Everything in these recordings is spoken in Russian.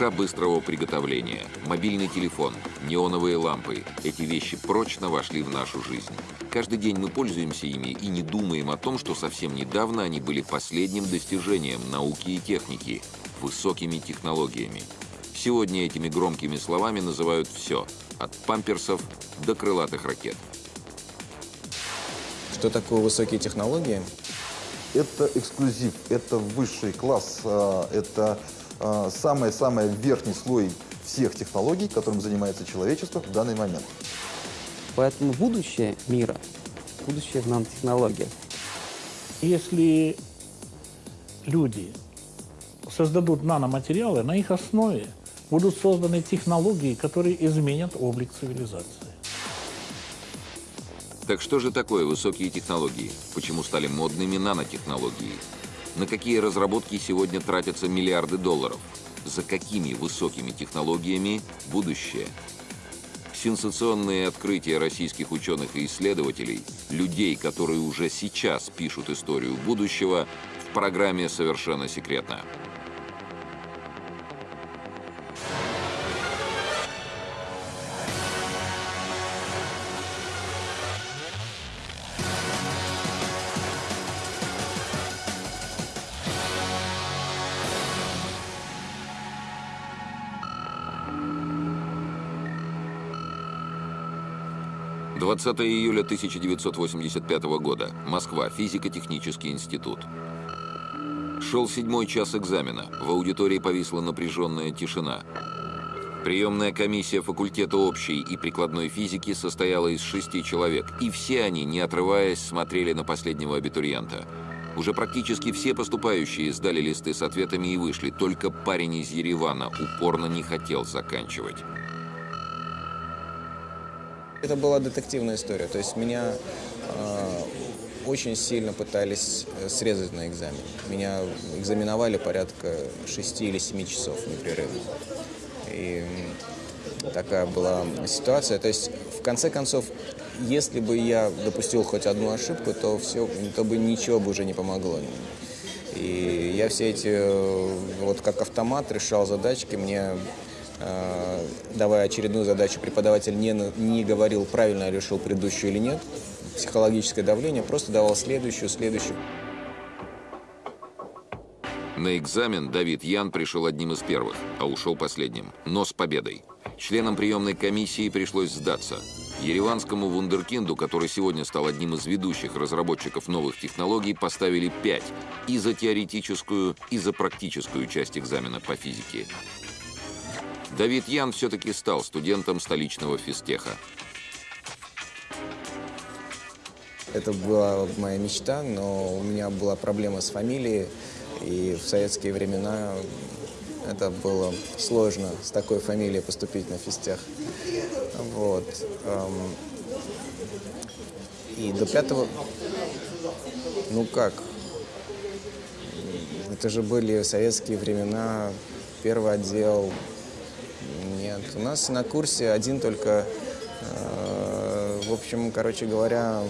Лапша быстрого приготовления, мобильный телефон, неоновые лампы – эти вещи прочно вошли в нашу жизнь. Каждый день мы пользуемся ими и не думаем о том, что совсем недавно они были последним достижением науки и техники, высокими технологиями. Сегодня этими громкими словами называют все – от памперсов до крылатых ракет. Что такое высокие технологии? Это эксклюзив, это высший класс, а, это самый-самый верхний слой всех технологий, которым занимается человечество в данный момент. Поэтому будущее мира, будущее в нанотехнологиях. Если люди создадут наноматериалы, на их основе будут созданы технологии, которые изменят облик цивилизации. Так что же такое высокие технологии? Почему стали модными нанотехнологии? На какие разработки сегодня тратятся миллиарды долларов? За какими высокими технологиями будущее? Сенсационные открытия российских ученых и исследователей, людей, которые уже сейчас пишут историю будущего, в программе «Совершенно секретно». 20 июля 1985 года. Москва. Физико-технический институт. Шел седьмой час экзамена. В аудитории повисла напряженная тишина. Приемная комиссия факультета общей и прикладной физики состояла из шести человек, и все они, не отрываясь, смотрели на последнего абитуриента. Уже практически все поступающие сдали листы с ответами и вышли, только парень из Еревана упорно не хотел заканчивать. Это была детективная история, то есть меня э, очень сильно пытались э, срезать на экзамен. Меня экзаменовали порядка 6 или 7 часов непрерывно. И такая была ситуация. То есть, в конце концов, если бы я допустил хоть одну ошибку, то, все, то бы ничего бы уже не помогло. И я все эти, э, вот как автомат, решал задачки. Мне давая очередную задачу, преподаватель не, не говорил, правильно решил предыдущую или нет. Психологическое давление, просто давал следующую, следующую. На экзамен Давид Ян пришел одним из первых, а ушел последним, но с победой. Членам приемной комиссии пришлось сдаться. Ереванскому вундеркинду, который сегодня стал одним из ведущих разработчиков новых технологий, поставили 5 и за теоретическую, и за практическую часть экзамена по физике. Давид Ян все-таки стал студентом столичного физтеха. Это была моя мечта, но у меня была проблема с фамилией, и в советские времена это было сложно с такой фамилией поступить на физтех. Вот. Эм, и до пятого... Ну как? Это же были советские времена, первый отдел, нет, у нас на курсе один только, э, в общем, короче говоря,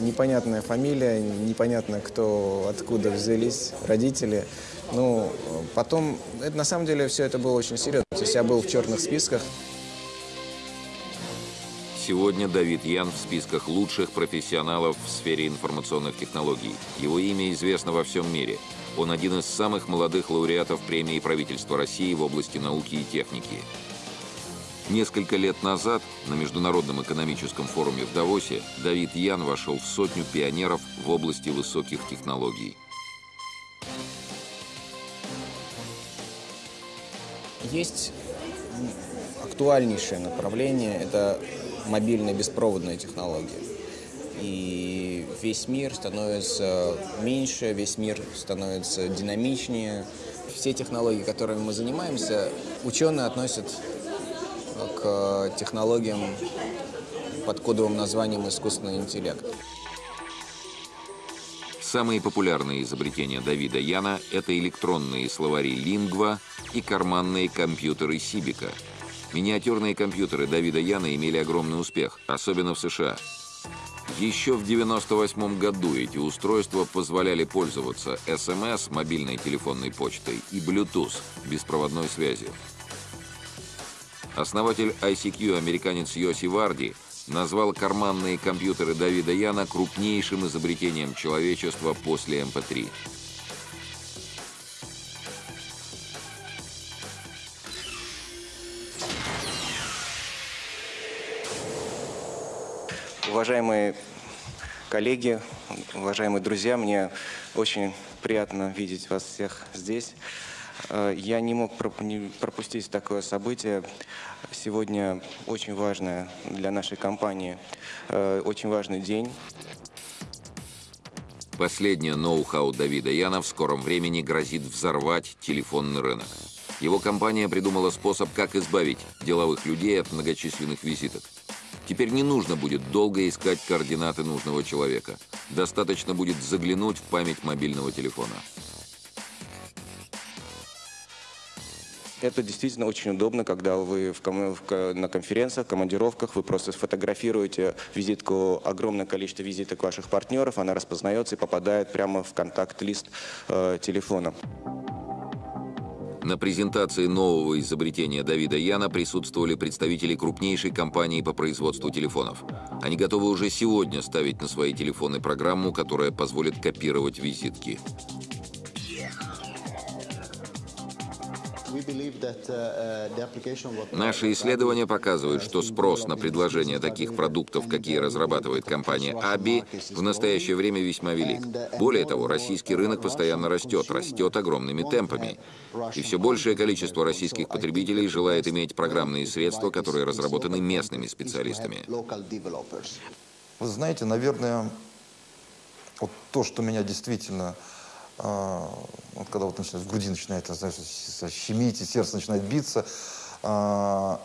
непонятная фамилия, непонятно, кто, откуда взялись родители. Ну, потом, это, на самом деле, все это было очень серьезно. То есть я был в черных списках. Сегодня Давид Ян в списках лучших профессионалов в сфере информационных технологий. Его имя известно во всем мире. Он один из самых молодых лауреатов премии правительства России в области науки и техники. Несколько лет назад на Международном экономическом форуме в Давосе Давид Ян вошел в сотню пионеров в области высоких технологий. Есть актуальнейшее направление – это мобильные беспроводные технологии. И весь мир становится меньше, весь мир становится динамичнее. Все технологии, которыми мы занимаемся, ученые относят к технологиям под кодовым названием искусственный интеллект. Самые популярные изобретения Давида Яна – это электронные словари Lingua и карманные компьютеры Сибика. Миниатюрные компьютеры Давида Яна имели огромный успех, особенно в США. Еще в 1998 году эти устройства позволяли пользоваться СМС, мобильной телефонной почтой, и Bluetooth, беспроводной связью. Основатель ICQ, американец Йоси Варди, назвал карманные компьютеры Давида Яна крупнейшим изобретением человечества после МП-3. Эм Уважаемые коллеги, уважаемые друзья, мне очень приятно видеть вас всех здесь. Э, я не мог пропустить такое событие. Сегодня очень важное для нашей компании, э, очень важный день. Последнее ноу-хау Давида Яна в скором времени грозит взорвать телефонный рынок. Его компания придумала способ, как избавить деловых людей от многочисленных визиток. Теперь не нужно будет долго искать координаты нужного человека. Достаточно будет заглянуть в память мобильного телефона. Это действительно очень удобно, когда вы в в, на конференциях, командировках, вы просто сфотографируете визитку, огромное количество визиток ваших партнеров, она распознается и попадает прямо в контакт-лист э, телефона. На презентации нового изобретения Давида Яна присутствовали представители крупнейшей компании по производству телефонов. Они готовы уже сегодня ставить на свои телефоны программу, которая позволит копировать визитки. Наши исследования показывают, что спрос на предложение таких продуктов, какие разрабатывает компания ABI, в настоящее время весьма велик. Более того, российский рынок постоянно растет, растет огромными темпами. И все большее количество российских потребителей желает иметь программные средства, которые разработаны местными специалистами. Вы знаете, наверное, вот то, что меня действительно а, вот когда вот начинает, в груди начинает, знаешь, щемить, и сердце начинает биться, а,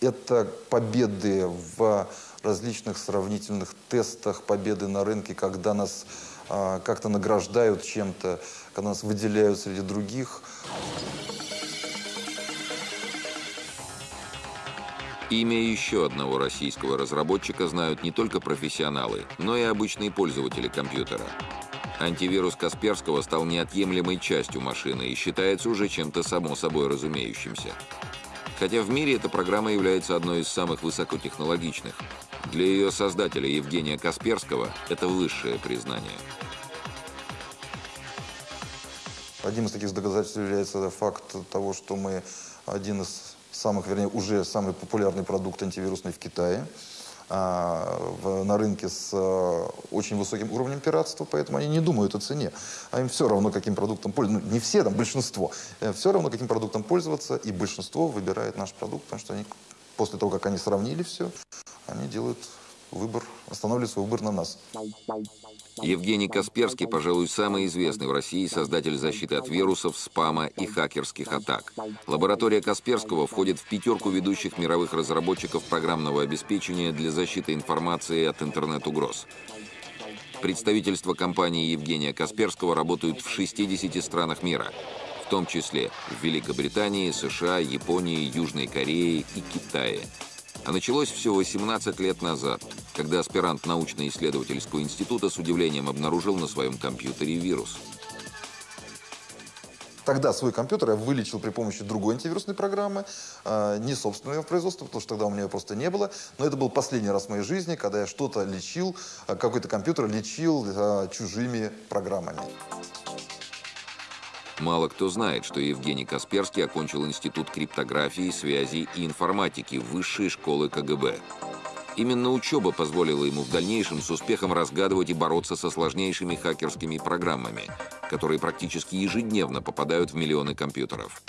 это победы в различных сравнительных тестах, победы на рынке, когда нас а, как-то награждают чем-то, когда нас выделяют среди других. Имя еще одного российского разработчика знают не только профессионалы, но и обычные пользователи компьютера. Антивирус Касперского стал неотъемлемой частью машины и считается уже чем-то само собой разумеющимся. Хотя в мире эта программа является одной из самых высокотехнологичных. Для ее создателя Евгения Касперского это высшее признание. Одним из таких доказательств является факт того, что мы один из самых, вернее, уже самый популярный продукт антивирусный в Китае. А, в, на рынке с а, очень высоким уровнем пиратства, поэтому они не думают о цене. А им все равно, каким продуктом пользоваться. Ну, не все, там большинство. Э, все равно, каким продуктом пользоваться, и большинство выбирает наш продукт, потому что они, после того, как они сравнили все, они делают выбор, останавливают свой выбор на нас. Евгений Касперский, пожалуй, самый известный в России создатель защиты от вирусов, спама и хакерских атак. Лаборатория Касперского входит в пятерку ведущих мировых разработчиков программного обеспечения для защиты информации от интернет-угроз. Представительства компании Евгения Касперского работают в 60 странах мира, в том числе в Великобритании, США, Японии, Южной Корее и Китае. А началось все 18 лет назад, когда аспирант научно-исследовательского института с удивлением обнаружил на своем компьютере вирус. Тогда свой компьютер я вылечил при помощи другой антивирусной программы, э, не собственного производства, потому что тогда у меня ее просто не было. Но это был последний раз в моей жизни, когда я что-то лечил, э, какой-то компьютер лечил э, чужими программами. Мало кто знает, что Евгений Касперский окончил Институт криптографии, связи и информатики Высшей школы КГБ. Именно учеба позволила ему в дальнейшем с успехом разгадывать и бороться со сложнейшими хакерскими программами, которые практически ежедневно попадают в миллионы компьютеров.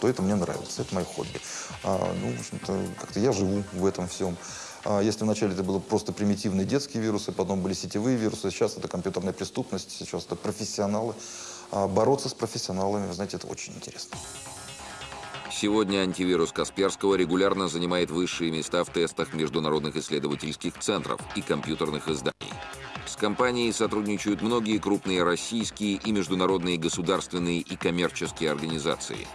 То это мне нравится, это мое хобби. А, ну, в общем-то, как-то я живу в этом всем. А если вначале это было просто примитивные детские вирусы, потом были сетевые вирусы, сейчас это компьютерная преступность, сейчас это профессионалы. А бороться с профессионалами, знаете, это очень интересно. Сегодня антивирус Касперского регулярно занимает высшие места в тестах международных исследовательских центров и компьютерных изданий. С компанией сотрудничают многие крупные российские и международные государственные и коммерческие организации.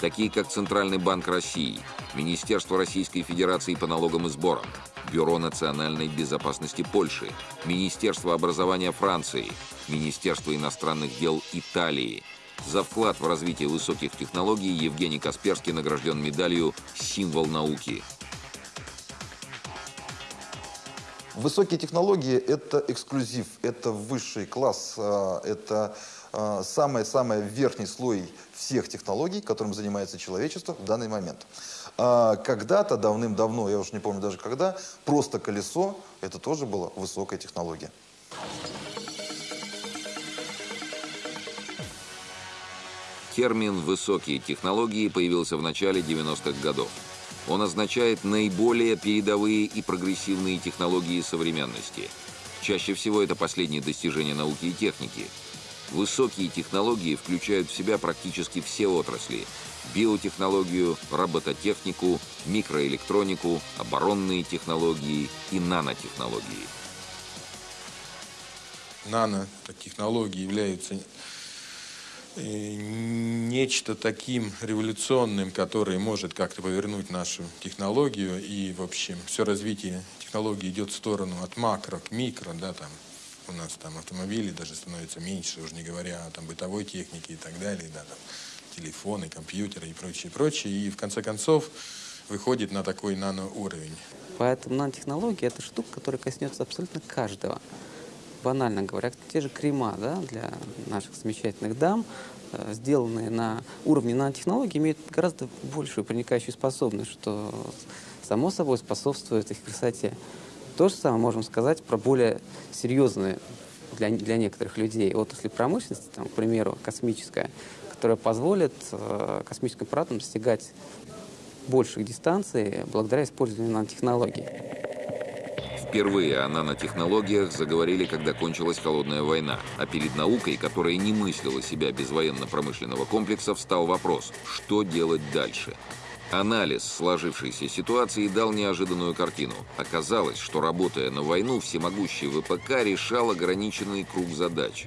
Такие как Центральный банк России, Министерство Российской Федерации по налогам и сборам, Бюро национальной безопасности Польши, Министерство образования Франции, Министерство иностранных дел Италии. За вклад в развитие высоких технологий Евгений Касперский награжден медалью «Символ науки». Высокие технологии – это эксклюзив, это высший класс, а, это а, самый-самый верхний слой всех технологий, которым занимается человечество в данный момент. А, когда-то, давным-давно, я уже не помню даже когда, просто колесо – это тоже была высокая технология. Термин «высокие технологии» появился в начале 90-х годов. Он означает наиболее передовые и прогрессивные технологии современности. Чаще всего это последние достижения науки и техники. Высокие технологии включают в себя практически все отрасли – биотехнологию, робототехнику, микроэлектронику, оборонные технологии и нанотехнологии. Нанотехнологии являются Э, нечто таким революционным, которое может как-то повернуть нашу технологию. И, в общем, все развитие технологий идет в сторону от макро к микро, да, там у нас там автомобили даже становятся меньше, уже не говоря о там, бытовой технике и так далее, да, там, телефоны, компьютеры и прочее, прочее. И в конце концов выходит на такой наноуровень. Поэтому нанотехнология – это штука, которая коснется абсолютно каждого банально говоря, те же крема да, для наших замечательных дам, э, сделанные на уровне нанотехнологий, имеют гораздо большую проникающую способность, что само собой способствует их красоте. То же самое можем сказать про более серьезные для, для некоторых людей отрасли промышленности, там, к примеру, космическая, которая позволит э, космическим аппаратам достигать больших дистанций благодаря использованию нанотехнологий. Впервые о нанотехнологиях заговорили, когда кончилась Холодная война, а перед наукой, которая не мыслила себя без военно-промышленного комплекса, встал вопрос, что делать дальше. Анализ сложившейся ситуации дал неожиданную картину. Оказалось, что работая на войну, всемогущий ВПК решал ограниченный круг задач.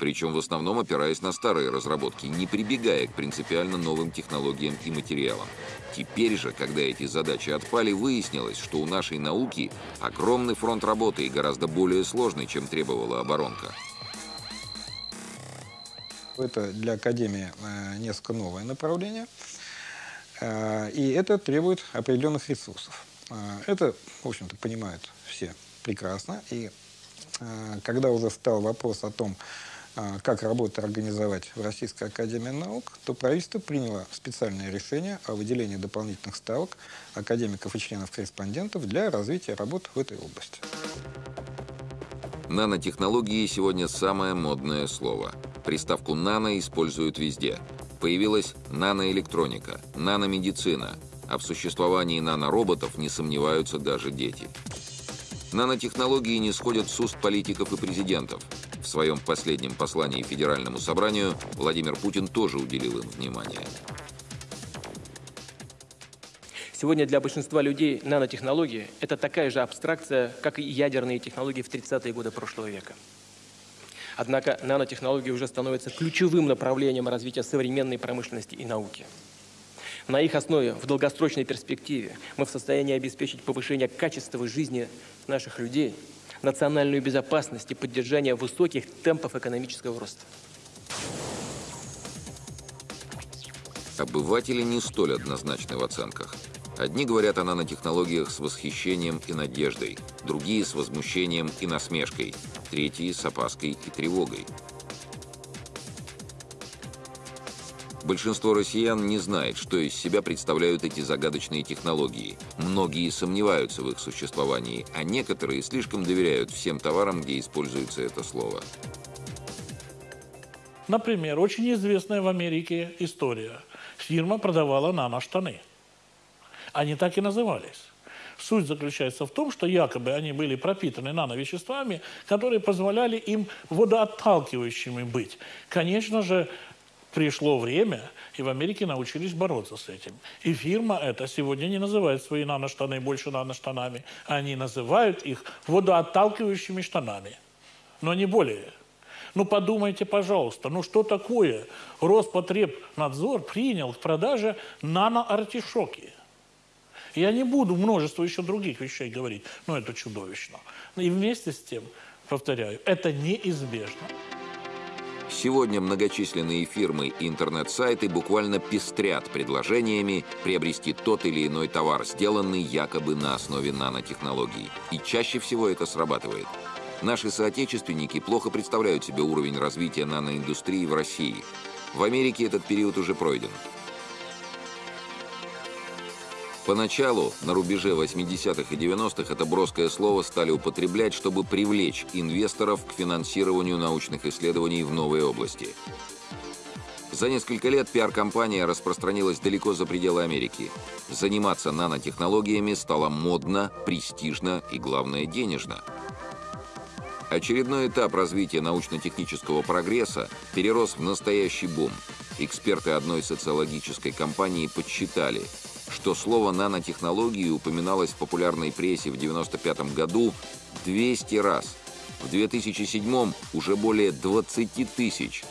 Причем в основном опираясь на старые разработки, не прибегая к принципиально новым технологиям и материалам. Теперь же, когда эти задачи отпали, выяснилось, что у нашей науки огромный фронт работы и гораздо более сложный, чем требовала оборонка. Это для Академии э, несколько новое направление, и это требует определенных ресурсов. Э, это, в общем-то, понимают все прекрасно, и когда уже стал вопрос о том, а, как работу организовать в Российской Академии Наук, то правительство приняло специальное решение о выделении дополнительных ставок академиков и членов-корреспондентов для развития работ в этой области. Нанотехнологии сегодня самое модное слово. Приставку «нано» используют везде. Появилась наноэлектроника, наномедицина, а в существовании нанороботов не сомневаются даже дети. Нанотехнологии не сходят с уст политиков и президентов. В своем последнем послании Федеральному собранию Владимир Путин тоже уделил им внимание. Сегодня для большинства людей нанотехнологии – это такая же абстракция, как и ядерные технологии в 30-е годы прошлого века. Однако нанотехнологии уже становятся ключевым направлением развития современной промышленности и науки. На их основе в долгосрочной перспективе мы в состоянии обеспечить повышение качества жизни наших людей – национальную безопасность и поддержание высоких темпов экономического роста. Обыватели не столь однозначны в оценках. Одни говорят о нанотехнологиях с восхищением и надеждой, другие с возмущением и насмешкой, третьи с опаской и тревогой. Большинство россиян не знает, что из себя представляют эти загадочные технологии. Многие сомневаются в их существовании, а некоторые слишком доверяют всем товарам, где используется это слово. Например, очень известная в Америке история. Фирма продавала наноштаны. Они так и назывались. Суть заключается в том, что якобы они были пропитаны нановеществами, которые позволяли им водоотталкивающими быть. Конечно же, пришло время, и в Америке научились бороться с этим. И фирма эта сегодня не называет свои наноштаны больше наноштанами, они называют их водоотталкивающими штанами, но не более. Ну подумайте, пожалуйста, ну что такое Роспотребнадзор принял в продаже наноартишоки? Я не буду множество еще других вещей говорить, но это чудовищно. И вместе с тем, повторяю, это неизбежно. Сегодня многочисленные фирмы и интернет-сайты буквально пестрят предложениями приобрести тот или иной товар, сделанный якобы на основе нанотехнологий. И чаще всего это срабатывает. Наши соотечественники плохо представляют себе уровень развития наноиндустрии в России. В Америке этот период уже пройден. Поначалу, на рубеже 80-х и 90-х, это броское слово стали употреблять, чтобы привлечь инвесторов к финансированию научных исследований в новой области. За несколько лет пиар-компания распространилась далеко за пределы Америки. Заниматься нанотехнологиями стало модно, престижно и, главное, денежно. Очередной этап развития научно-технического прогресса перерос в настоящий бум. Эксперты одной социологической компании подсчитали – что слово «нанотехнологии» упоминалось в популярной прессе в 1995 году 200 раз. В 2007 уже более 20 тысяч.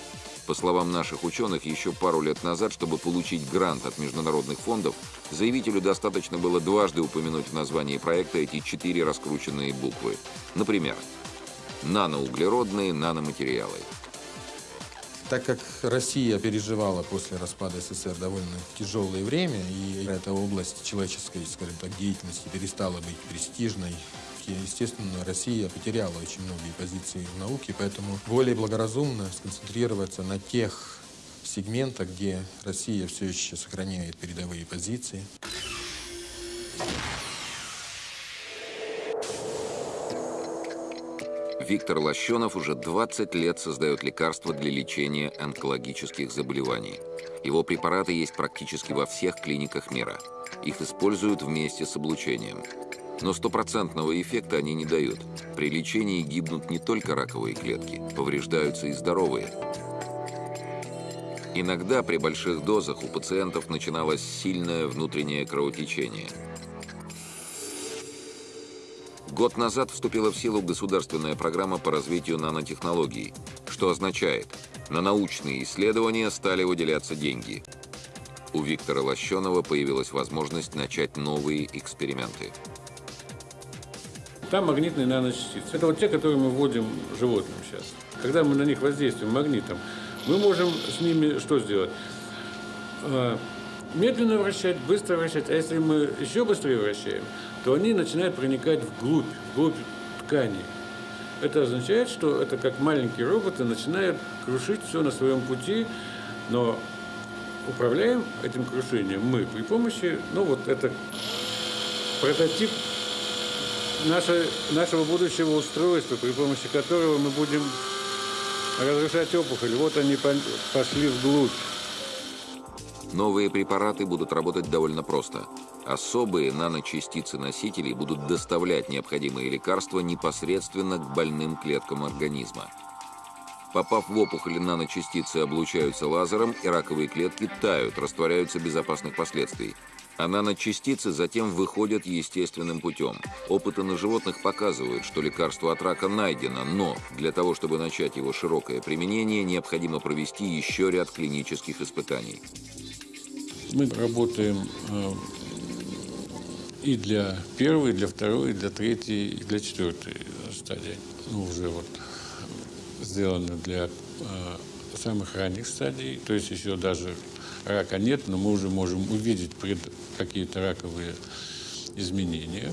По словам наших ученых, еще пару лет назад, чтобы получить грант от международных фондов, заявителю достаточно было дважды упомянуть в названии проекта эти четыре раскрученные буквы. Например, наноуглеродные наноматериалы – так как Россия переживала после распада СССР довольно тяжелое время, и эта область человеческой, скажем так, деятельности перестала быть престижной, естественно, Россия потеряла очень многие позиции в науке, поэтому более благоразумно сконцентрироваться на тех сегментах, где Россия все еще сохраняет передовые позиции. Виктор Лощенов уже 20 лет создает лекарства для лечения онкологических заболеваний. Его препараты есть практически во всех клиниках мира. Их используют вместе с облучением. Но стопроцентного эффекта они не дают. При лечении гибнут не только раковые клетки, повреждаются и здоровые. Иногда при больших дозах у пациентов начиналось сильное внутреннее кровотечение – Год назад вступила в силу государственная программа по развитию нанотехнологий, что означает, на научные исследования стали выделяться деньги. У Виктора Лощенова появилась возможность начать новые эксперименты. Там магнитные наночастицы. Это вот те, которые мы вводим животным сейчас. Когда мы на них воздействуем магнитом, мы можем с ними что сделать? А, медленно вращать, быстро вращать. А если мы еще быстрее вращаем, то они начинают проникать вглубь, вглубь ткани. Это означает, что это как маленькие роботы начинают крушить все на своем пути, но управляем этим крушением мы при помощи, ну вот это прототип наше, нашего будущего устройства, при помощи которого мы будем разрушать опухоль. Вот они пошли вглубь. Новые препараты будут работать довольно просто. Особые наночастицы носителей будут доставлять необходимые лекарства непосредственно к больным клеткам организма. Попав в опухоль, наночастицы облучаются лазером, и раковые клетки тают, растворяются без опасных последствий. А наночастицы затем выходят естественным путем. Опыты на животных показывают, что лекарство от рака найдено, но для того, чтобы начать его широкое применение, необходимо провести еще ряд клинических испытаний. Мы работаем э, и для первой, и для второй, и для третьей, и для четвертой стадии. Ну, уже вот сделано для э, самых ранних стадий, то есть еще даже рака нет, но мы уже можем увидеть какие-то раковые изменения.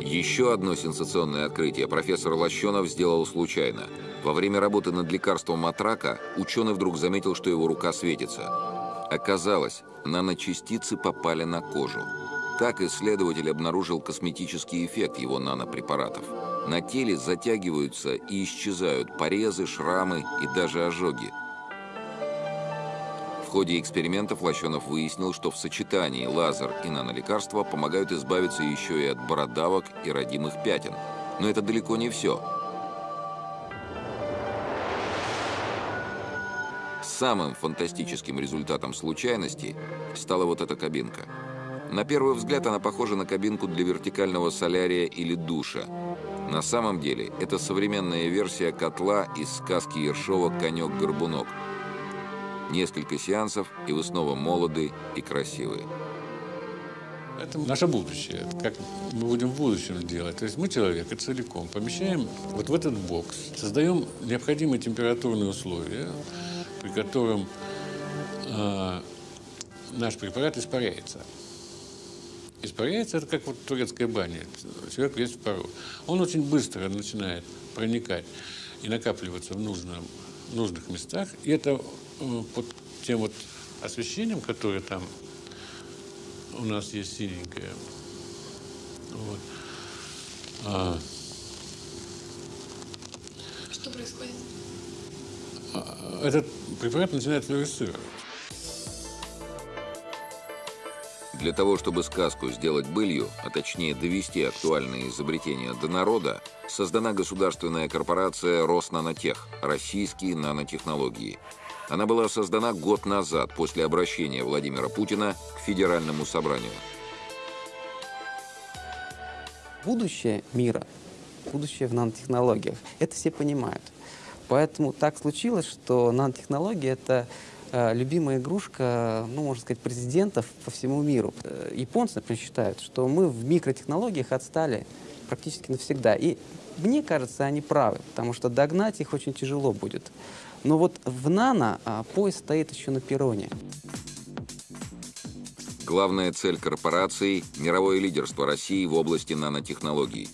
Еще одно сенсационное открытие профессор Лощенов сделал случайно. Во время работы над лекарством от рака ученый вдруг заметил, что его рука светится. Оказалось, наночастицы попали на кожу. Так исследователь обнаружил косметический эффект его нанопрепаратов. На теле затягиваются и исчезают порезы, шрамы и даже ожоги. В ходе экспериментов Лощенов выяснил, что в сочетании лазер и нанолекарства помогают избавиться еще и от бородавок и родимых пятен. Но это далеко не все. Самым фантастическим результатом случайности стала вот эта кабинка. На первый взгляд она похожа на кабинку для вертикального солярия или душа. На самом деле, это современная версия котла из сказки Ершова «Конек-горбунок». Несколько сеансов, и вы снова молоды и красивые. Это наше будущее. Как мы будем в будущем делать. То есть мы человека целиком помещаем вот в этот бокс, создаем необходимые температурные условия, при котором э, наш препарат испаряется. Испаряется это как вот турецкая баня. Человек весь в пару. Он очень быстро начинает проникать и накапливаться в нужном, нужных местах. И это э, под тем вот освещением, которое там у нас есть синенькое. Вот. А, Что происходит? а, этот препарат начинает флуоресцировать. Для того, чтобы сказку сделать былью, а точнее довести актуальные изобретения до народа, создана государственная корпорация «Роснанотех» – российские нанотехнологии. Она была создана год назад после обращения Владимира Путина к Федеральному собранию. Будущее мира, будущее в нанотехнологиях, это все понимают. Поэтому так случилось, что нанотехнологии — это любимая игрушка, ну, можно сказать, президентов по всему миру. Э, Японцы, например, считают, что мы в микротехнологиях отстали практически навсегда. И мне кажется, они правы, потому что догнать их очень тяжело будет. Но вот в нано а, поезд стоит еще на перроне. Главная цель корпорации – мировое лидерство России в области нанотехнологий.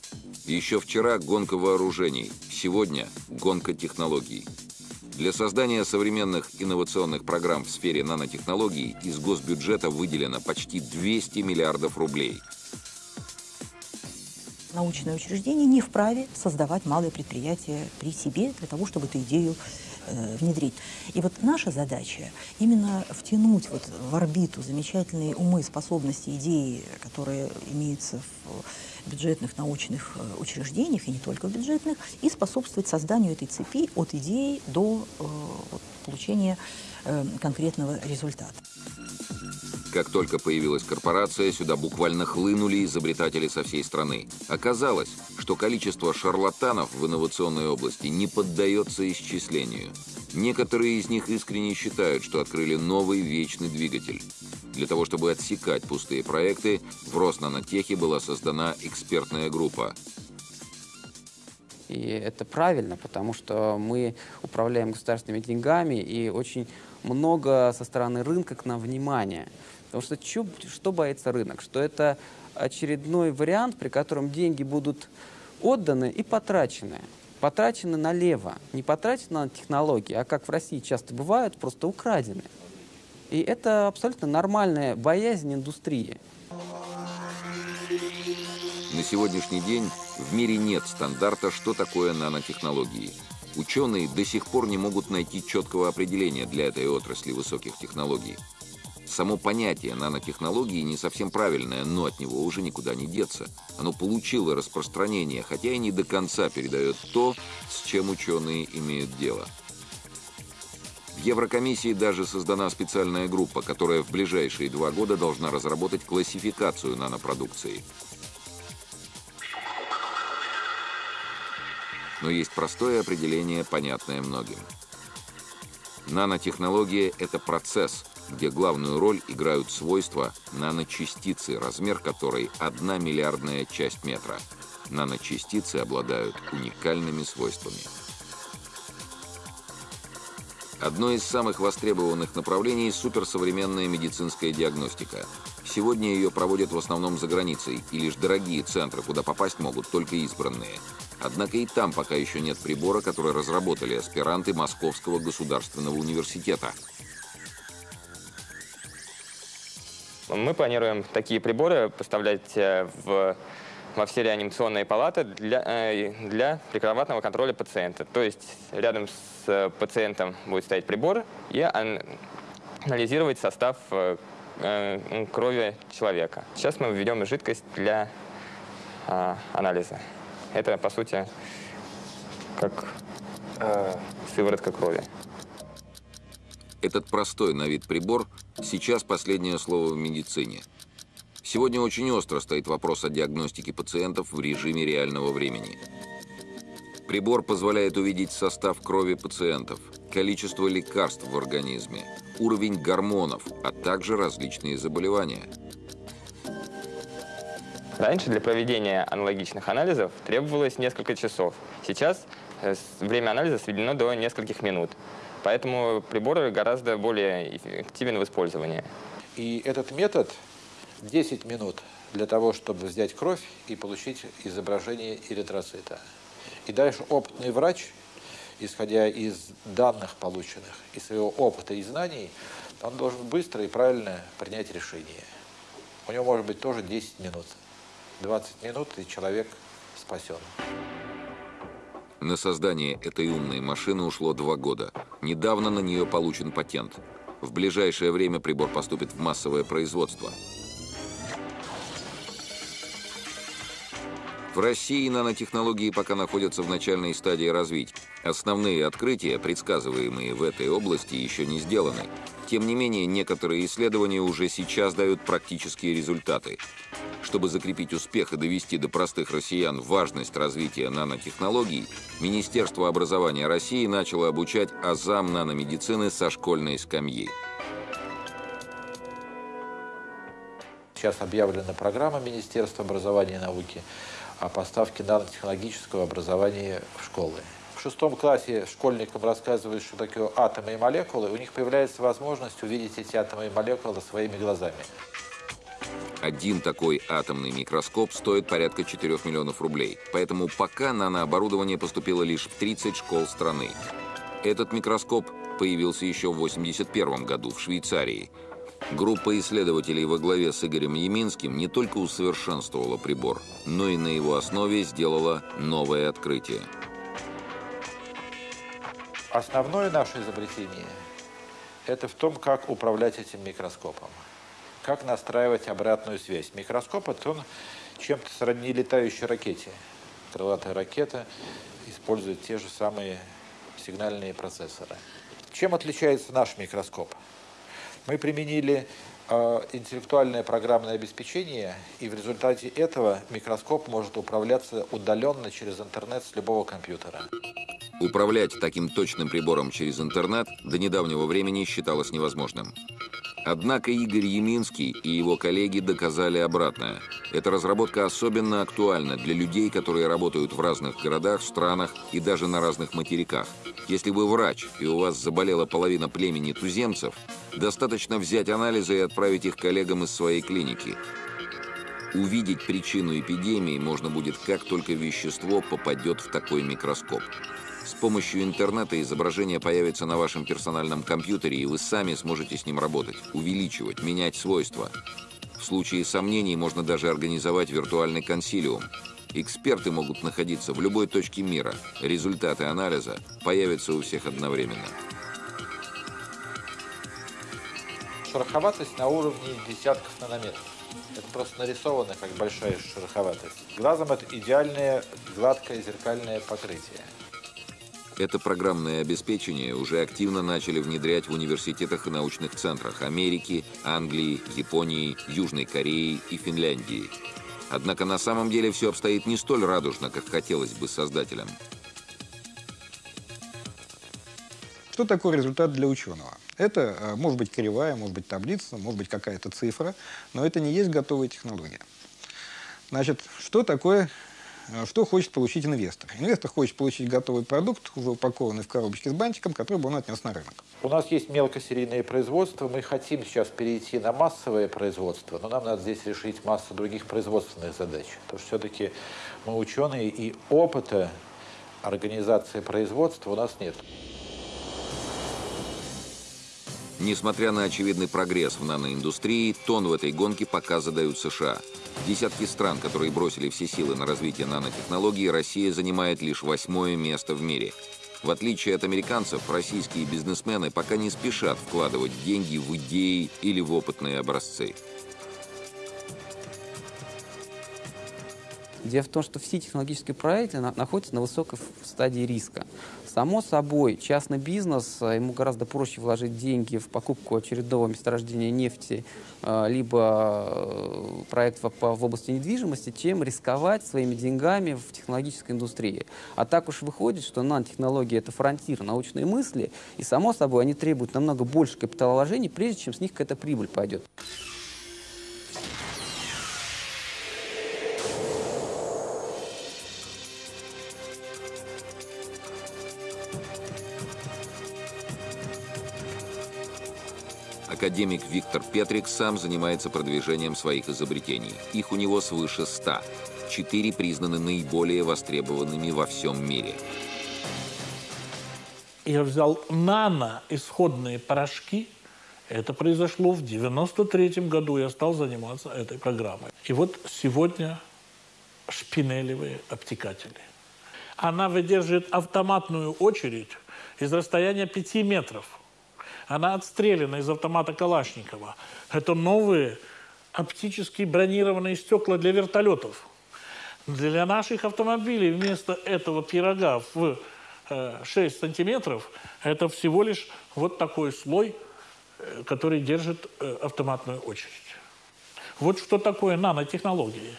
Еще вчера гонка вооружений, сегодня гонка технологий. Для создания современных инновационных программ в сфере нанотехнологий из госбюджета выделено почти 200 миллиардов рублей. Научное учреждение не вправе создавать малые предприятия при себе для того, чтобы эту идею внедрить. И вот наша задача именно втянуть вот в орбиту замечательные умы, способности, идеи, которые имеются в бюджетных научных э, учреждениях, и не только в бюджетных, и способствовать созданию этой цепи от идеи до э, вот, получения э, конкретного результата. Как только появилась корпорация, сюда буквально хлынули изобретатели со всей страны. Оказалось, что количество шарлатанов в инновационной области не поддается исчислению. Некоторые из них искренне считают, что открыли новый вечный двигатель. Для того, чтобы отсекать пустые проекты, в Роснанотехе была создана экспертная группа. И это правильно, потому что мы управляем государственными деньгами, и очень много со стороны рынка к нам внимания. Потому что чё, что боится рынок? Что это очередной вариант, при котором деньги будут отданы и потрачены. Потрачены налево. Не потрачены на технологии, а как в России часто бывают, просто украдены. И это абсолютно нормальная боязнь индустрии. На сегодняшний день в мире нет стандарта, что такое нанотехнологии. Ученые до сих пор не могут найти четкого определения для этой отрасли высоких технологий. Само понятие нанотехнологии не совсем правильное, но от него уже никуда не деться. Оно получило распространение, хотя и не до конца передает то, с чем ученые имеют дело. В Еврокомиссии даже создана специальная группа, которая в ближайшие два года должна разработать классификацию нанопродукции. Но есть простое определение, понятное многим. Нанотехнология – это процесс, где главную роль играют свойства наночастицы, размер которой – одна миллиардная часть метра. Наночастицы обладают уникальными свойствами. Одно из самых востребованных направлений – суперсовременная медицинская диагностика. Сегодня ее проводят в основном за границей, и лишь дорогие центры, куда попасть могут только избранные. Однако и там пока еще нет прибора, который разработали аспиранты Московского государственного университета. Мы планируем такие приборы поставлять э, в, во все реанимационные палаты для, э, для прикроватного контроля пациента. То есть рядом с э, пациентом будет стоять прибор и анализировать состав крови человека. Сейчас мы введем жидкость для анализа. Это, по сути, как сыворотка крови. Этот простой на вид прибор сейчас последнее слово в медицине. Сегодня очень остро стоит вопрос о диагностике пациентов в режиме реального времени. Прибор позволяет увидеть состав крови пациентов, количество лекарств в организме, уровень гормонов, а также различные заболевания. Раньше для проведения аналогичных анализов требовалось несколько часов. Сейчас э, время анализа сведено до нескольких минут. Поэтому прибор гораздо более эффективен в использовании. И этот метод 10 минут для того, чтобы взять кровь и получить изображение эритроцита. И дальше опытный врач, исходя из данных полученных, из своего опыта и знаний, он должен быстро и правильно принять решение. У него может быть тоже 10 минут. 20 минут, и человек спасен. На создание этой умной машины ушло два года. Недавно на нее получен патент. В ближайшее время прибор поступит в массовое производство. В России нанотехнологии пока находятся в начальной стадии развития. Основные открытия, предсказываемые в этой области, еще не сделаны. Тем не менее, некоторые исследования уже сейчас дают практические результаты. Чтобы закрепить успех и довести до простых россиян важность развития нанотехнологий, Министерство образования России начало обучать азам наномедицины со школьной скамьи. Сейчас объявлена программа Министерства образования и науки – о поставке нанотехнологического образования в школы. В шестом классе школьникам рассказывают, что такое атомы и молекулы, у них появляется возможность увидеть эти атомы и молекулы своими глазами. Один такой атомный микроскоп стоит порядка 4 миллионов рублей. Поэтому пока нанооборудование поступило лишь в 30 школ страны. Этот микроскоп появился еще в 1981 году в Швейцарии – Группа исследователей во главе с Игорем Яминским не только усовершенствовала прибор, но и на его основе сделала новое открытие. Основное наше изобретение – это в том, как управлять этим микроскопом, как настраивать обратную связь. Микроскоп – это он чем-то сродни летающей ракете. Крылатая ракета использует те же самые сигнальные процессоры. Чем отличается наш микроскоп? Мы применили э, интеллектуальное программное обеспечение, и в результате этого микроскоп может управляться удаленно через интернет с любого компьютера. Управлять таким точным прибором через интернет до недавнего времени считалось невозможным. Однако Игорь Яминский и его коллеги доказали обратное. Эта разработка особенно актуальна для людей, которые работают в разных городах, странах и даже на разных материках. Если вы врач, и у вас заболела половина племени туземцев, достаточно взять анализы и отправить их коллегам из своей клиники. Увидеть причину эпидемии можно будет, как только вещество попадет в такой микроскоп. С помощью интернета изображение появится на вашем персональном компьютере, и вы сами сможете с ним работать, увеличивать, менять свойства. В случае сомнений можно даже организовать виртуальный консилиум. Эксперты могут находиться в любой точке мира. Результаты анализа появятся у всех одновременно. Шероховатость на уровне десятков нанометров. Это просто нарисовано как большая шероховатость. Глазом это идеальное гладкое зеркальное покрытие. Это программное обеспечение уже активно начали внедрять в университетах и научных центрах Америки, Англии, Японии, Южной Кореи и Финляндии. Однако на самом деле все обстоит не столь радужно, как хотелось бы создателям. Что такое результат для ученого? Это э, может быть кривая, может быть таблица, может быть какая-то цифра, но это не есть готовая технология. Значит, что такое что хочет получить инвестор? Инвестор хочет получить готовый продукт, уже упакованный в коробочке с бантиком, который бы он отнес на рынок. У нас есть мелкосерийное производство, мы хотим сейчас перейти на массовое производство, но нам надо здесь решить массу других производственных задач. Потому что все-таки мы ученые, и опыта организации производства у нас нет. Несмотря на очевидный прогресс в наноиндустрии, тон в этой гонке пока задают США. Десятки стран, которые бросили все силы на развитие нанотехнологий, Россия занимает лишь восьмое место в мире. В отличие от американцев, российские бизнесмены пока не спешат вкладывать деньги в идеи или в опытные образцы. Дело в том, что все технологические проекты на, находятся на высокой стадии риска. Само собой, частный бизнес, э, ему гораздо проще вложить деньги в покупку очередного месторождения нефти, э, либо э, проектов в области недвижимости, чем рисковать своими деньгами в технологической индустрии. А так уж выходит, что нанотехнологии — это фронтир научной мысли, и, само собой, они требуют намного больше капиталовложений, прежде чем с них какая-то прибыль пойдет. Академик Виктор Петрик сам занимается продвижением своих изобретений. Их у него свыше ста. Четыре признаны наиболее востребованными во всем мире. Я взял нано-исходные порошки. Это произошло в 93 году. Я стал заниматься этой программой. И вот сегодня шпинелевые обтекатели. Она выдерживает автоматную очередь из расстояния 5 метров. Она отстреляна из автомата Калашникова. Это новые оптические бронированные стекла для вертолетов. Для наших автомобилей вместо этого пирога в 6 э, сантиметров это всего лишь вот такой слой, э, который держит э, автоматную очередь. Вот что такое нанотехнологии.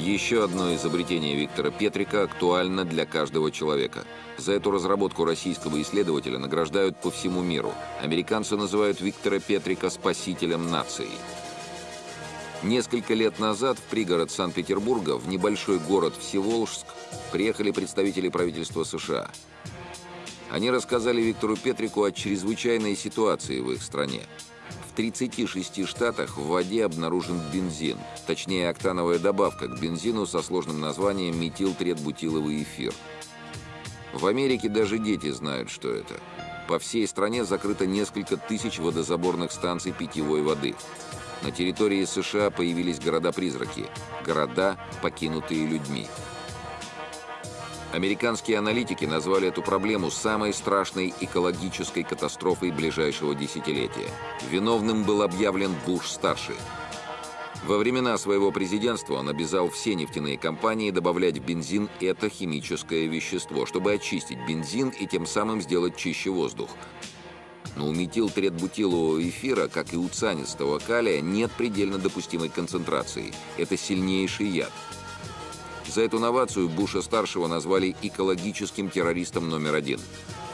Еще одно изобретение Виктора Петрика актуально для каждого человека. За эту разработку российского исследователя награждают по всему миру. Американцы называют Виктора Петрика спасителем нации. Несколько лет назад в пригород Санкт-Петербурга, в небольшой город Всеволжск, приехали представители правительства США. Они рассказали Виктору Петрику о чрезвычайной ситуации в их стране. В 36 штатах в воде обнаружен бензин, точнее октановая добавка к бензину со сложным названием метилтретбутиловый эфир. В Америке даже дети знают, что это. По всей стране закрыто несколько тысяч водозаборных станций питьевой воды. На территории США появились города-призраки, города, покинутые людьми. Американские аналитики назвали эту проблему самой страшной экологической катастрофой ближайшего десятилетия. Виновным был объявлен Буш-старший. Во времена своего президентства он обязал все нефтяные компании добавлять в бензин это химическое вещество, чтобы очистить бензин и тем самым сделать чище воздух. Но у метилтретбутилового эфира, как и у цианистого калия, нет предельно допустимой концентрации. Это сильнейший яд – за эту новацию Буша-старшего назвали экологическим террористом номер один.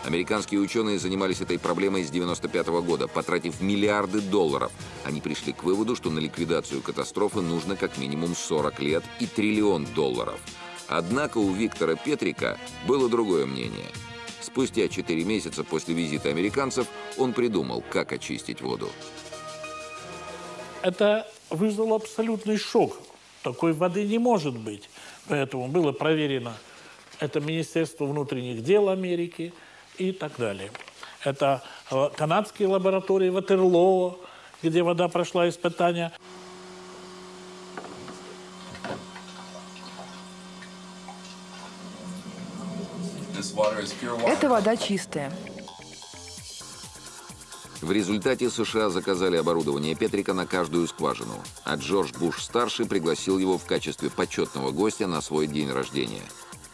Американские ученые занимались этой проблемой с 1995 -го года, потратив миллиарды долларов. Они пришли к выводу, что на ликвидацию катастрофы нужно как минимум 40 лет и триллион долларов. Однако у Виктора Петрика было другое мнение. Спустя 4 месяца после визита американцев он придумал, как очистить воду. Это вызвало абсолютный шок. Такой воды не может быть. Поэтому было проверено это Министерство внутренних дел Америки и так далее. Это э, канадские лаборатории Ватерлоо, где вода прошла испытания. Эта вода чистая. В результате США заказали оборудование Петрика на каждую скважину, а Джордж Буш-старший пригласил его в качестве почетного гостя на свой день рождения.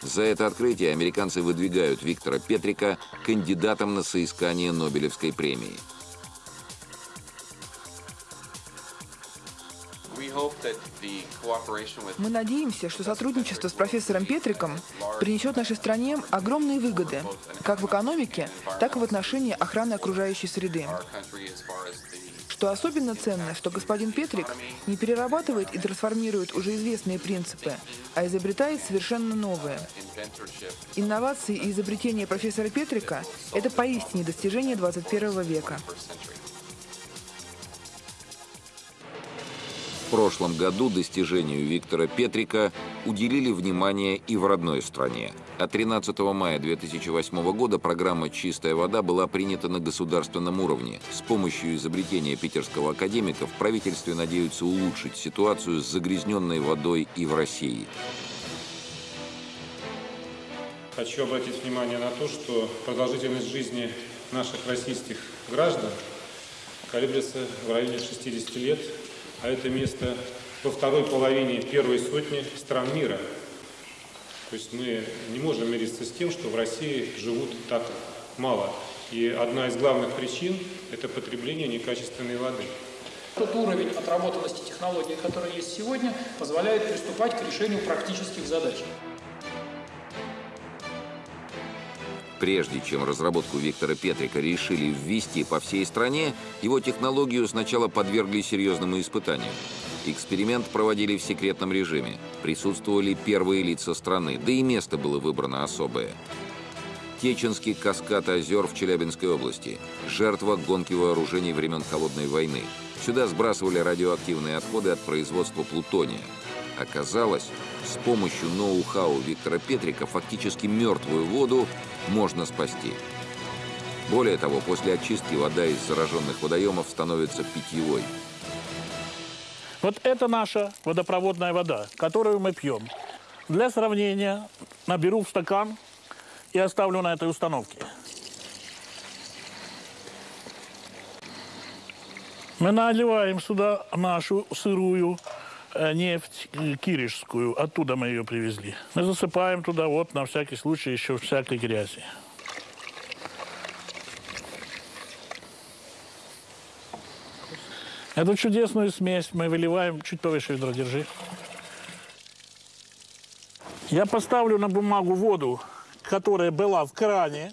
За это открытие американцы выдвигают Виктора Петрика кандидатом на соискание Нобелевской премии – Мы надеемся, что сотрудничество с профессором Петриком принесет нашей стране огромные выгоды, как в экономике, так и в отношении охраны окружающей среды. Что особенно ценно, что господин Петрик не перерабатывает и трансформирует уже известные принципы, а изобретает совершенно новые. Инновации и изобретения профессора Петрика – это поистине достижение 21 века. Прошлом году достижению Виктора Петрика уделили внимание и в родной стране. А 13 мая 2008 года программа «Чистая вода» была принята на государственном уровне. С помощью изобретения питерского академика в правительстве надеются улучшить ситуацию с загрязненной водой и в России. Хочу обратить внимание на то, что продолжительность жизни наших российских граждан колеблется в районе 60 лет – а это место во второй половине первой сотни стран мира. То есть мы не можем мириться с тем, что в России живут так мало. И одна из главных причин – это потребление некачественной воды. Тот уровень отработанности технологий, который есть сегодня, позволяет приступать к решению практических задач. Прежде чем разработку Виктора Петрика решили ввести по всей стране, его технологию сначала подвергли серьезному испытанию. Эксперимент проводили в секретном режиме. Присутствовали первые лица страны, да и место было выбрано особое. Теченский каскад озер в Челябинской области. Жертва гонки вооружений времен Холодной войны. Сюда сбрасывали радиоактивные отходы от производства плутония. Оказалось, с помощью ноу-хау Виктора Петрика фактически мертвую воду можно спасти. Более того, после очистки вода из зараженных водоемов становится питьевой. Вот это наша водопроводная вода, которую мы пьем. Для сравнения наберу в стакан и оставлю на этой установке. Мы наливаем сюда нашу сырую нефть э, киришскую. Оттуда мы ее привезли. Мы засыпаем туда вот на всякий случай еще всякой грязи. Эту чудесную смесь мы выливаем чуть повыше ведра, держи. Я поставлю на бумагу воду, которая была в кране.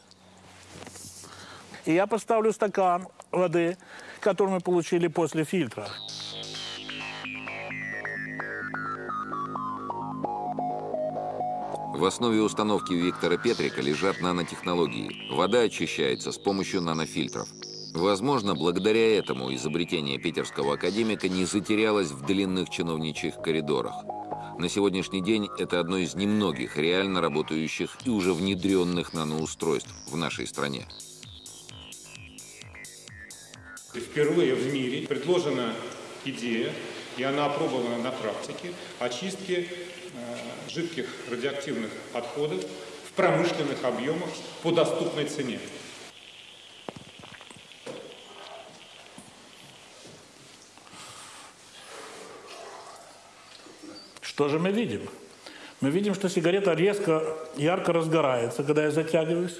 И я поставлю стакан воды, который мы получили после фильтра. В основе установки Виктора Петрика лежат нанотехнологии. Вода очищается с помощью нанофильтров. Возможно, благодаря этому изобретение питерского академика не затерялось в длинных чиновничьих коридорах. На сегодняшний день это одно из немногих реально работающих и уже внедренных наноустройств в нашей стране. Впервые в мире предложена идея, и она опробована на практике, очистки э, жидких радиоактивных отходов в промышленных объемах по доступной цене. Что же мы видим? Мы видим, что сигарета резко, ярко разгорается, когда я затягиваюсь.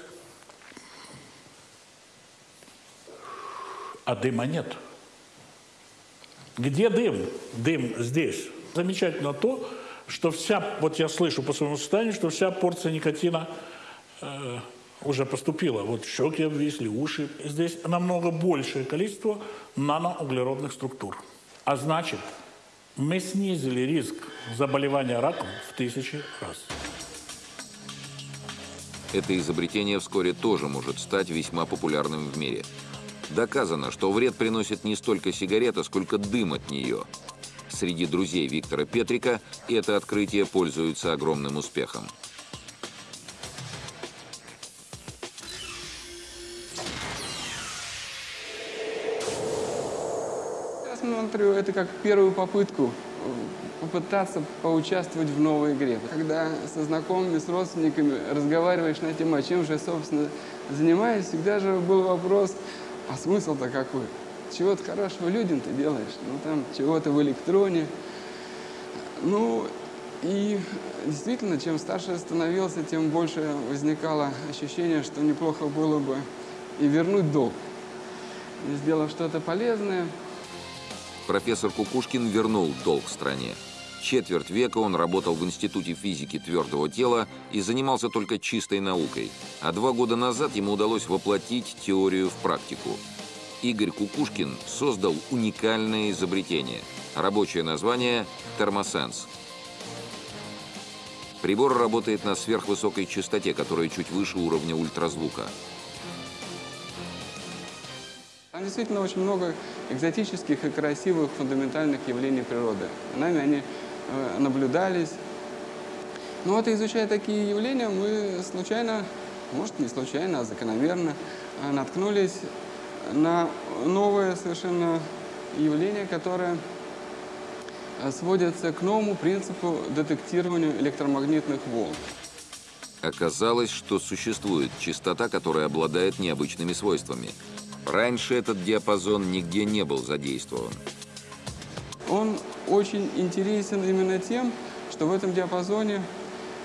А дыма нет. Где дым? Дым здесь. Замечательно то, что вся, вот я слышу по своему состоянию, что вся порция никотина э, уже поступила. Вот щеки обвисли, уши. Здесь намного большее количество наноуглеродных структур. А значит, мы снизили риск заболевания раком в тысячи раз. Это изобретение вскоре тоже может стать весьма популярным в мире. Доказано, что вред приносит не столько сигарета, сколько дым от нее. Среди друзей Виктора Петрика это открытие пользуется огромным успехом. Я смотрю это как первую попытку попытаться поучаствовать в новой игре. Когда со знакомыми, с родственниками разговариваешь на тему, а чем же я, собственно, занимаюсь, всегда же был вопрос, а смысл-то какой? Чего-то хорошего людям ты делаешь, ну там чего-то в электроне. Ну и действительно, чем старше становился, тем больше возникало ощущение, что неплохо было бы и вернуть долг. И сделав что-то полезное. Профессор Кукушкин вернул долг стране. Четверть века он работал в Институте физики твердого тела и занимался только чистой наукой. А два года назад ему удалось воплотить теорию в практику. Игорь Кукушкин создал уникальное изобретение. Рабочее название «Термосенс». Прибор работает на сверхвысокой частоте, которая чуть выше уровня ультразвука. Там действительно очень много экзотических и красивых фундаментальных явлений природы. Нами они э, наблюдались. Но вот изучая такие явления, мы случайно, может не случайно, а закономерно, э, наткнулись на новое совершенно явление, которое э, сводится к новому принципу детектирования электромагнитных волн. Оказалось, что существует частота, которая обладает необычными свойствами. Раньше этот диапазон нигде не был задействован. Он очень интересен именно тем, что в этом диапазоне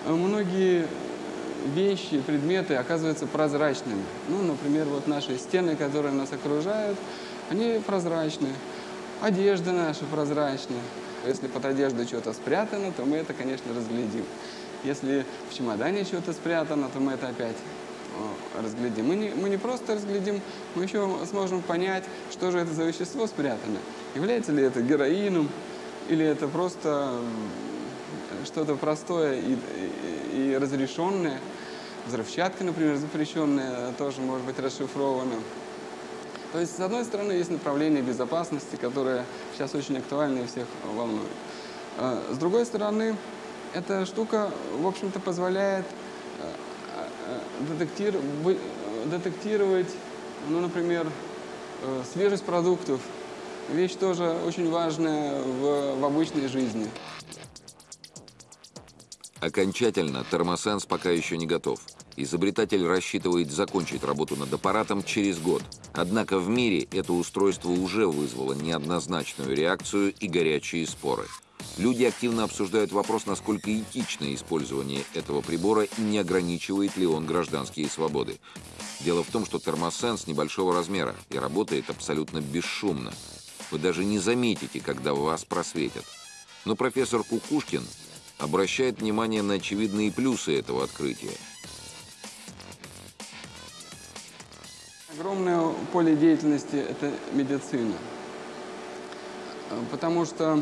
многие вещи, предметы оказываются прозрачными. Ну, например, вот наши стены, которые нас окружают, они прозрачны. Одежда наша прозрачная. Если под одеждой что-то спрятано, то мы это, конечно, разглядим. Если в чемодане что-то спрятано, то мы это опять разглядим. Мы не, мы не просто разглядим, мы еще сможем понять, что же это за вещество спрятано. Является ли это героином, или это просто что-то простое и, и, и разрешенное. Взрывчатка, например, запрещенная, тоже может быть расшифрована. То есть, с одной стороны, есть направление безопасности, которое сейчас очень актуально и всех волнует. А, с другой стороны, эта штука, в общем-то, позволяет а, а, детектировать, детектировать, ну, например, э, свежесть продуктов. Вещь тоже очень важная в обычной жизни. Окончательно термосенс пока еще не готов. Изобретатель рассчитывает закончить работу над аппаратом через год. Однако в мире это устройство уже вызвало неоднозначную реакцию и горячие споры. Люди активно обсуждают вопрос, насколько этичное использование этого прибора и не ограничивает ли он гражданские свободы. Дело в том, что термосенс небольшого размера и работает абсолютно бесшумно. Вы даже не заметите, когда вас просветят. Но профессор Кукушкин обращает внимание на очевидные плюсы этого открытия. Огромное поле деятельности – это медицина. Потому что,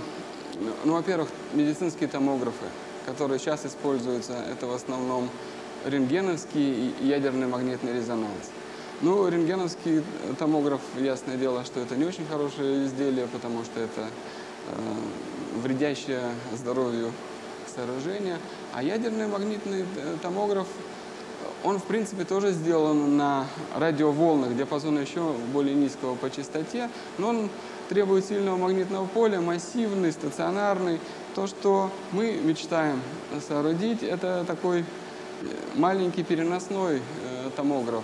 ну, во-первых, медицинские томографы, которые сейчас используются, это в основном рентгеновский и ядерный магнитный резонанс. Ну, рентгеновский томограф, ясное дело, что это не очень хорошее изделие, потому что это э, вредящее здоровью сооружения. А ядерный магнитный э, томограф, он, в принципе, тоже сделан на радиоволнах диапазона еще более низкого по частоте, но он требует сильного магнитного поля, массивный, стационарный. То, что мы мечтаем соорудить, это такой э, маленький переносной э, томограф.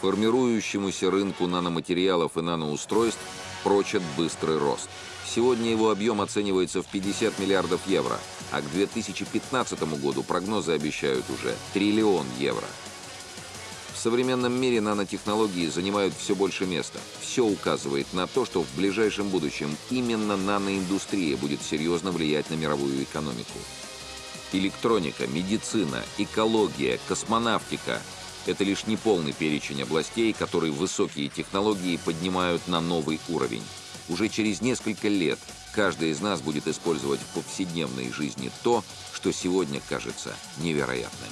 Формирующемуся рынку наноматериалов и наноустройств прочат быстрый рост. Сегодня его объем оценивается в 50 миллиардов евро, а к 2015 году прогнозы обещают уже триллион евро. В современном мире нанотехнологии занимают все больше места. Все указывает на то, что в ближайшем будущем именно наноиндустрия будет серьезно влиять на мировую экономику. Электроника, медицина, экология, космонавтика – это лишь неполный перечень областей, которые высокие технологии поднимают на новый уровень. Уже через несколько лет каждый из нас будет использовать в повседневной жизни то, что сегодня кажется невероятным.